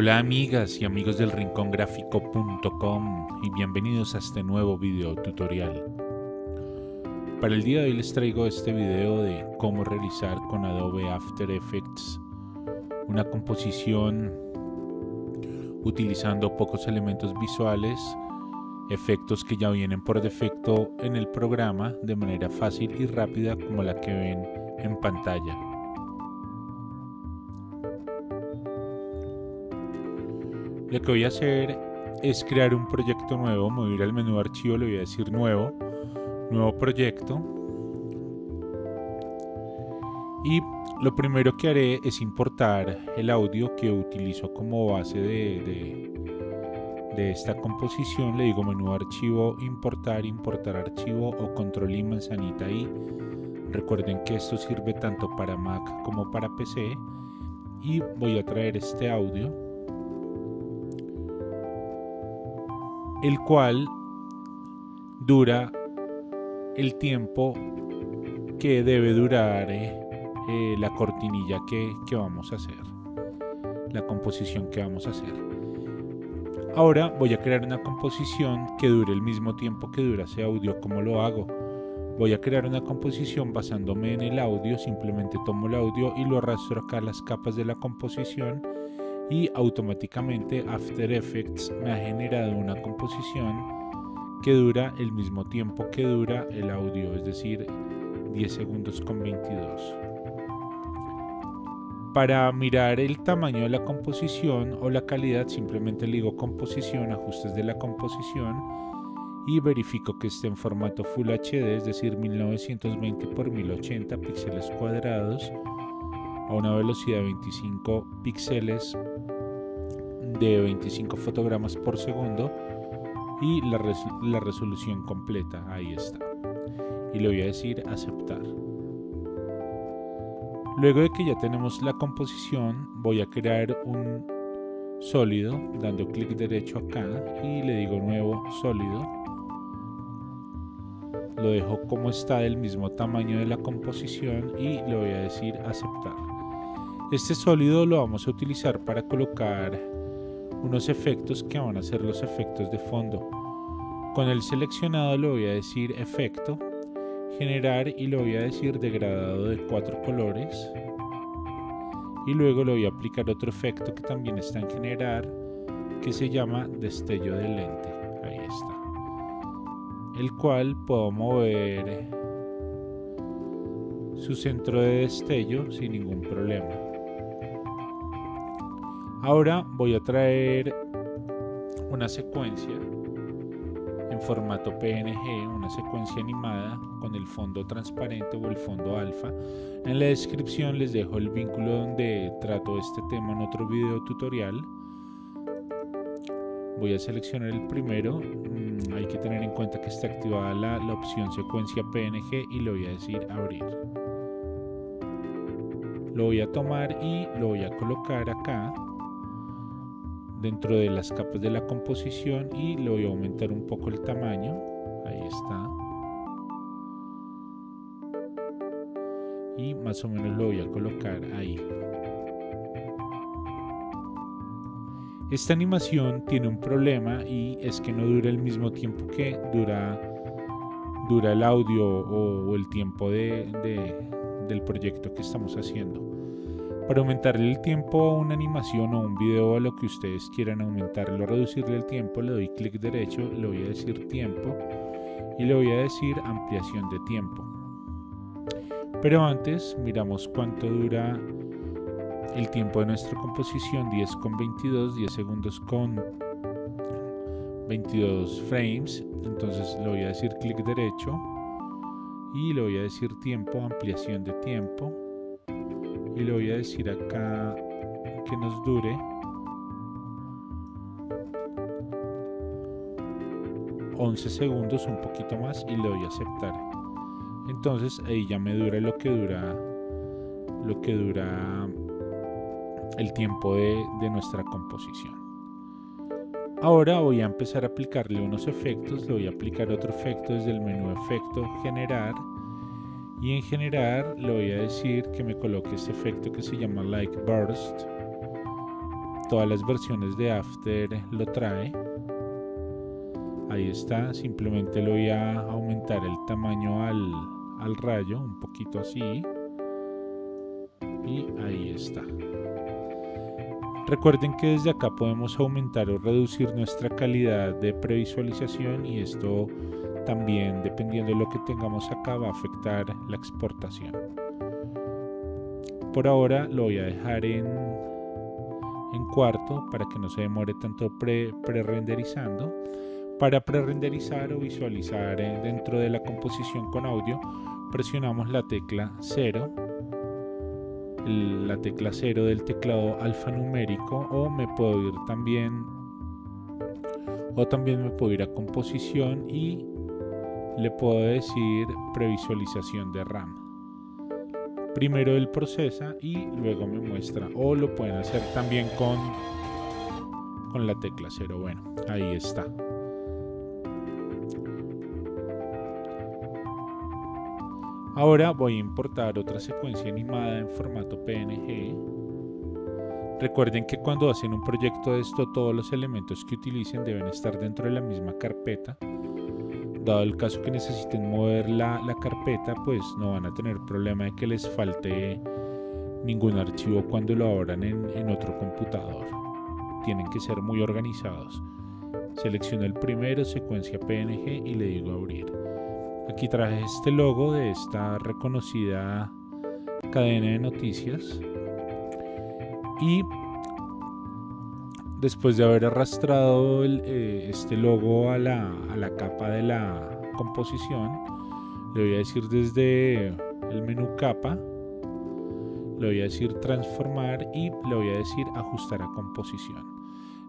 Hola amigas y amigos del rincongráfico.com y bienvenidos a este nuevo video tutorial. Para el día de hoy les traigo este video de cómo realizar con Adobe After Effects una composición utilizando pocos elementos visuales, efectos que ya vienen por defecto en el programa de manera fácil y rápida como la que ven en pantalla. Lo que voy a hacer es crear un proyecto nuevo, me voy a ir al menú archivo, le voy a decir nuevo, nuevo proyecto. Y lo primero que haré es importar el audio que utilizo como base de, de, esta composición. Le digo menú archivo, importar, importar archivo o control y manzanita y Recuerden que esto sirve tanto para Mac como para PC. Y voy a traer este audio el cual dura el tiempo que debe durar eh, eh, la cortinilla que, que vamos a hacer, la composición que vamos a hacer. Ahora voy a crear una composición que dure el mismo tiempo que dura ese audio. ¿Cómo lo hago? Voy a crear una composición basándome en el audio, simplemente tomo el audio y lo arrastro acá a las capas de la composición y automáticamente After Effects me ha generado una composición que dura el mismo tiempo que dura el audio, es decir, 10 segundos con 22. Para mirar el tamaño de la composición o la calidad, simplemente le digo composición, ajustes de la composición y verifico que esté en formato Full HD, es decir, 1920 x 1080 píxeles cuadrados a una velocidad de 25 píxeles de 25 fotogramas por segundo y la, resolución completa, ahí está. Y le voy a decir aceptar. Luego de que ya tenemos la composición, voy a crear un sólido dando clic derecho acá y le digo nuevo sólido. Lo dejo como está del mismo tamaño de la composición y le voy a decir aceptar. Este sólido lo vamos a utilizar para colocar unos efectos que van a ser los efectos de fondo. Con el seleccionado le voy a decir efecto, generar y le voy a decir degradado de cuatro colores. Y luego le voy a aplicar otro efecto que también está en generar, que se llama destello de lente. Ahí está. El cual puedo mover su centro de destello sin ningún problema. Ahora voy a traer una secuencia en formato PNG, una secuencia animada con el fondo transparente o el fondo alfa. En la descripción les dejo el vínculo donde trato este tema en otro video tutorial. Voy a seleccionar el primero. Mm, hay que tener en cuenta que está activada la, la opción secuencia PNG y le voy a decir abrir. Lo voy a tomar y lo voy a colocar acá dentro de las capas de la composición y le voy a aumentar un poco el tamaño. Ahí está. Y más o menos lo voy a colocar ahí. Esta animación tiene un problema y es que no dura el mismo tiempo que dura dura el audio o, el tiempo de, del proyecto que estamos haciendo para aumentarle el tiempo a una animación o un video a lo que ustedes quieran aumentarlo o reducirle el tiempo, le doy clic derecho, le voy a decir tiempo y le voy a decir ampliación de tiempo. Pero antes miramos cuánto dura el tiempo de nuestra composición, 10 con 22, 10 segundos con 22 frames. Entonces le voy a decir clic derecho y le voy a decir tiempo, ampliación de tiempo y le voy a decir acá que nos dure ...11 segundos, un poquito más y le doy a aceptar. Entonces ahí ya me dura lo que dura lo que dura el tiempo de, de nuestra composición. Ahora voy a empezar a aplicarle unos efectos, le voy a aplicar otro efecto desde el menú efecto generar y en general le voy a decir que me coloque este efecto que se llama like burst todas las versiones de After lo trae. Ahí está, simplemente lo voy a aumentar el tamaño al, al rayo, un poquito así. Y ahí está. Recuerden que desde acá podemos aumentar o reducir nuestra calidad de previsualización y esto también dependiendo de lo que tengamos acá va a afectar la exportación. Por ahora lo voy a dejar en, en cuarto para que no se demore tanto pre-renderizando. para pre-renderizar o visualizar dentro de la composición con audio presionamos la tecla 0 la tecla 0 del teclado alfanumérico o me puedo ir también o también me puedo ir a composición y le puedo decir previsualización de RAM primero él procesa y luego me muestra o lo pueden hacer también con con la tecla 0 bueno ahí está Ahora voy a importar otra secuencia animada en formato PNG. Recuerden que cuando hacen un proyecto de esto, todos los elementos que utilicen deben estar dentro de la misma carpeta. Dado el caso que necesiten mover la, carpeta, pues no van a tener problema de que les falte ningún archivo cuando lo abran en, en otro computador. Tienen que ser muy organizados. Selecciono el primero, secuencia PNG y le digo abrir. Aquí traje este logo de esta reconocida cadena de noticias. Y después de haber arrastrado eh, este logo a la, a la capa de la composición, le voy a decir desde el menú capa, le voy a decir transformar y le voy a decir ajustar a composición.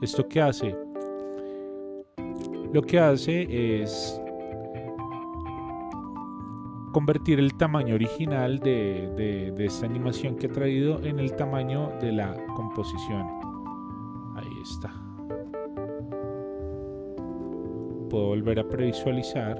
¿Esto qué hace? Lo que hace es convertir el tamaño original de, esta animación que he traído en el tamaño de la composición. Está. Puedo volver a previsualizar.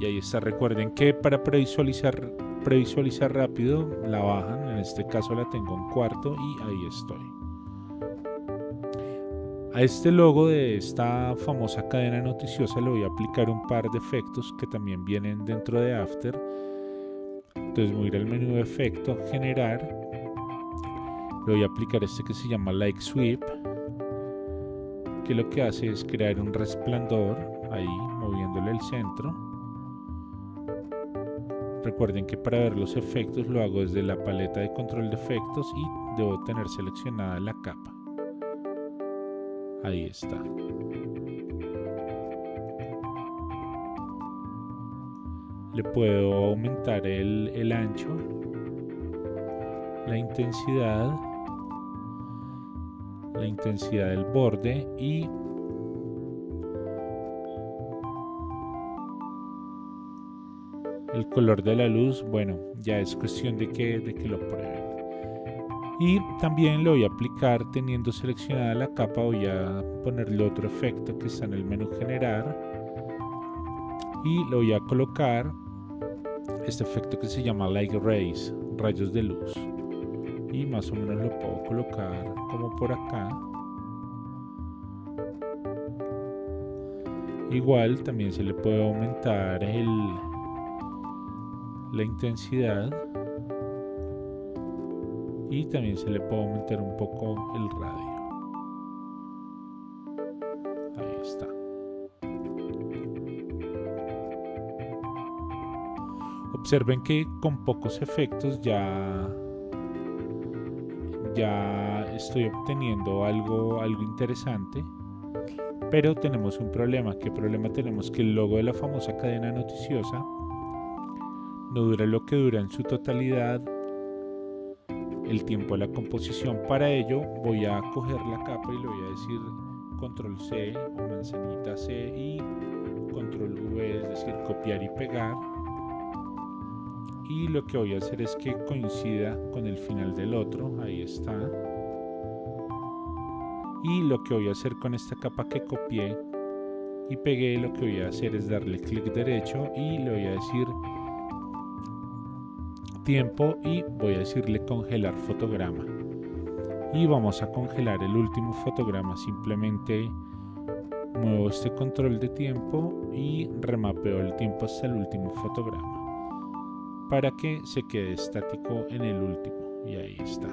Y ahí está. Recuerden que para previsualizar, previsualizar rápido la bajan en este caso la tengo en cuarto y ahí estoy. A este logo de esta famosa cadena noticiosa le voy a aplicar un par de efectos que también vienen dentro de After. Entonces voy a ir al menú de efecto, generar. Le voy a aplicar este que se llama Like Sweep, que lo que hace es crear un resplandor ahí, moviéndole el centro Recuerden que para ver los efectos lo hago desde la paleta de control de efectos y debo tener seleccionada la capa. Ahí está. Le puedo aumentar el, el ancho, la intensidad, la intensidad del borde y El color de la luz, bueno, ya es cuestión de que, de que lo prueben. Y también lo voy a aplicar teniendo seleccionada la capa, voy a ponerle otro efecto que está en el menú generar. Y lo voy a colocar este efecto que se llama Light Rays, rayos de luz. Y más o menos lo puedo colocar como por acá. Igual también se le puede aumentar el, la intensidad y también se le puede aumentar un poco el radio. Ahí está. Observen que con pocos efectos ya ya estoy obteniendo algo algo interesante. Pero tenemos un problema. ¿Qué problema tenemos? Que el logo de la famosa cadena noticiosa no dura lo que dura en su totalidad el tiempo de la composición. Para ello voy a coger la capa y le voy a decir control C o manzanita C y control V, es decir, copiar y pegar. Y lo que voy a hacer es que coincida con el final del otro, ahí está. Y lo que voy a hacer con esta capa que copié y pegué lo que voy a hacer es darle clic derecho y le voy a decir tiempo y voy a decirle congelar fotograma. Y vamos a congelar el último fotograma simplemente muevo este control de tiempo y remapeo el tiempo hasta el último fotograma para que se quede estático en el último y ahí está.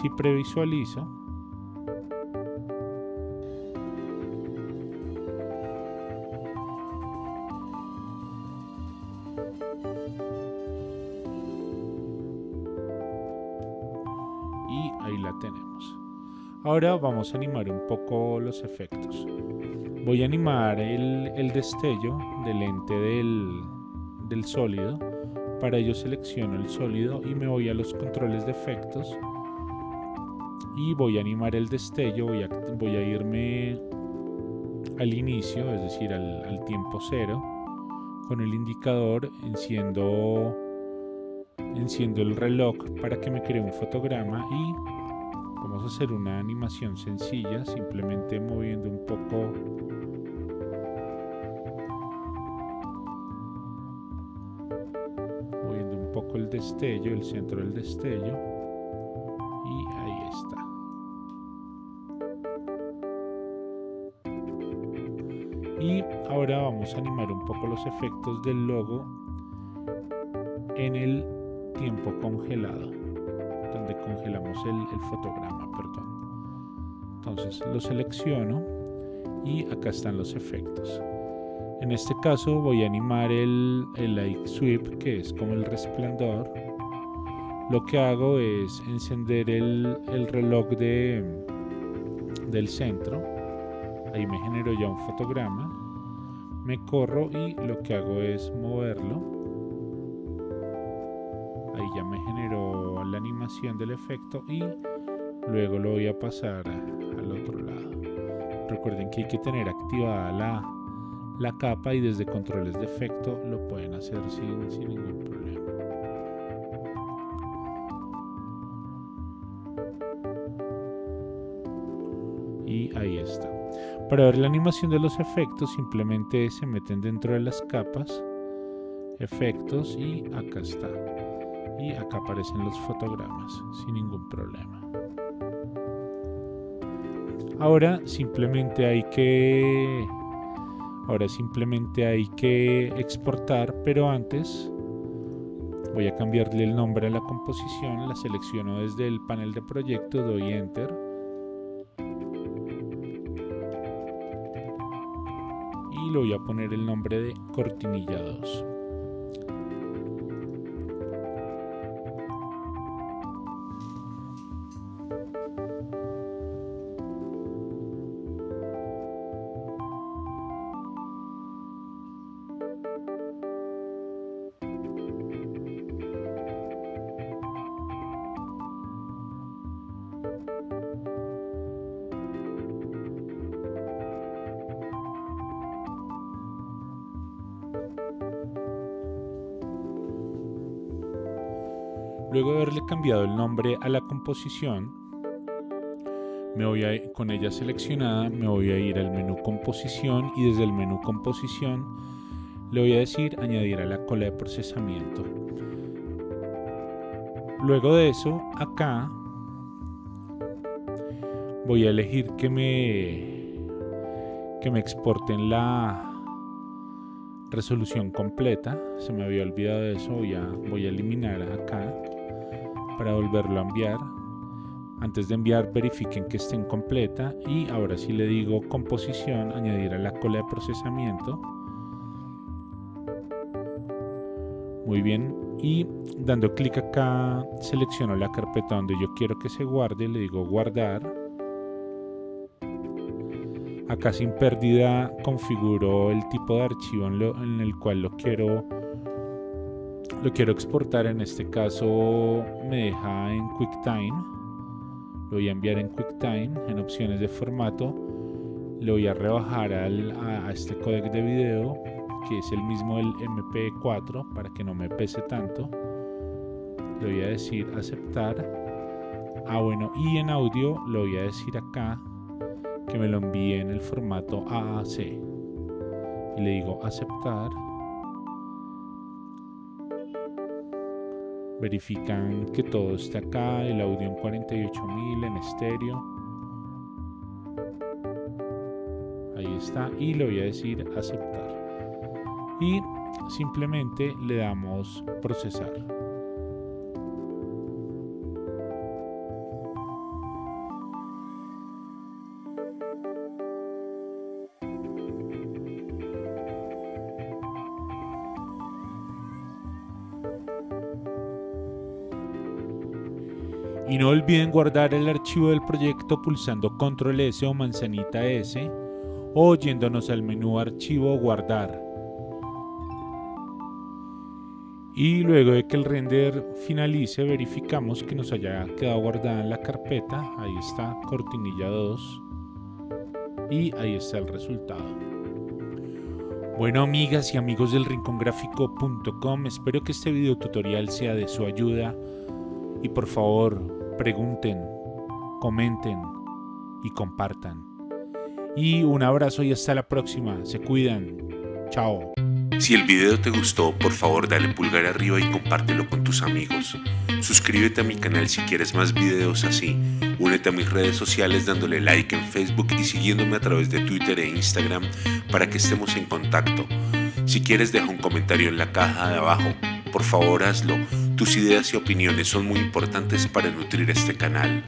Si previsualizo Ahora vamos a animar un poco los efectos. Voy a animar el, destello del lente del, sólido. Para ello selecciono el sólido y me voy a los controles de efectos. Y voy a animar el destello, voy a, voy a irme al inicio, es decir, al, al tiempo cero. Con el indicador enciendo, enciendo el reloj para que me cree un fotograma y Vamos a hacer una animación sencilla, simplemente moviendo un poco. Moviendo un poco el destello, el centro del destello. Y ahí está. Y ahora vamos a animar un poco los efectos del logo en el tiempo congelado congelamos el, fotograma, perdón. Entonces lo selecciono y acá están los efectos. En este caso voy a animar el, el light sweep, que es como el resplandor. Lo que hago es encender el, el reloj de, del centro. Ahí me genero ya un fotograma. Me corro y lo que hago es moverlo animación del efecto y luego lo voy a pasar al otro lado. Recuerden que hay que tener activada la, la capa y desde controles de efecto lo pueden hacer sin, sin ningún problema. Y ahí está. Para ver la animación de los efectos simplemente se meten dentro de las capas, efectos y acá está y acá aparecen los fotogramas sin ningún problema. Ahora simplemente hay que ahora simplemente hay que exportar, pero antes voy a cambiarle el nombre a la composición, la selecciono desde el panel de proyecto, doy enter y le voy a poner el nombre de cortinilla 2. Luego de haberle cambiado el nombre a la composición, me voy a, con ella seleccionada, me voy a ir al menú composición y desde el menú composición le voy a decir añadir a la cola de procesamiento. Luego de eso, acá voy a elegir que me que me exporten la resolución completa se me había olvidado de eso voy a, voy a eliminar acá para volverlo a enviar. Antes de enviar verifiquen que esté completa y ahora si le digo composición, añadir a la cola de procesamiento. Muy bien, y dando clic acá selecciono la carpeta donde yo quiero que se guarde, le digo guardar. Acá sin pérdida configuro el tipo de archivo en el cual lo quiero lo quiero exportar. En este caso me deja en QuickTime. Lo voy a enviar en QuickTime en opciones de formato. Le voy a rebajar a, este codec de video que es el mismo del MP4 para que no me pese tanto. Le voy a decir aceptar. Ah bueno y en audio le voy a decir acá que me lo envíe en el formato AAC. Y le digo aceptar. Verifican que todo está acá, el audio en 48000 en estéreo. Ahí está y le voy a decir aceptar. Y simplemente le damos procesar. Y no olviden guardar el archivo del proyecto pulsando Control S o manzanita S o yéndonos al menú Archivo Guardar. Y luego de que el render finalice verificamos que nos haya quedado guardada en la carpeta. Ahí está, cortinilla 2. Y ahí está el resultado. Bueno amigas y amigos del rincongráfico.com, espero que este video tutorial sea de su ayuda y por favor pregunten, comenten y compartan. Y un abrazo y hasta la próxima. Se cuidan. Chao. Si el video te gustó, por favor dale pulgar arriba y compártelo con tus amigos. Suscríbete a mi canal si quieres más videos así. Únete a mis redes sociales dándole like en Facebook y siguiéndome a través de Twitter e Instagram para que estemos en contacto. Si quieres deja un comentario en la caja de abajo. Por favor hazlo tus ideas y opiniones son muy importantes para nutrir este canal.